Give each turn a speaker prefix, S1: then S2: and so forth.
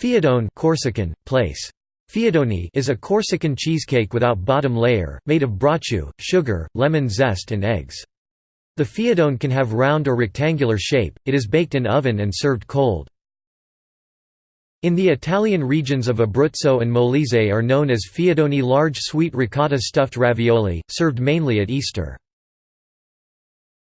S1: Fiadone Corsican, place. Fiadoni is a Corsican cheesecake without bottom layer, made of brocciu, sugar, lemon zest and eggs. The fiadone can have round or rectangular shape, it is baked in oven and served cold. In the Italian regions of Abruzzo and Molise are known as fiadoni large sweet ricotta stuffed ravioli, served mainly at Easter.